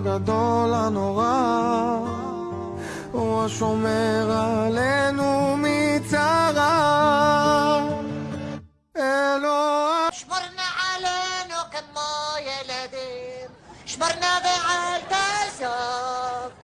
הגדול הנורא, הוא השומר עלינו מצרה. אלוה שמרנה עלינו כמו ילדים שמרנה شمرنا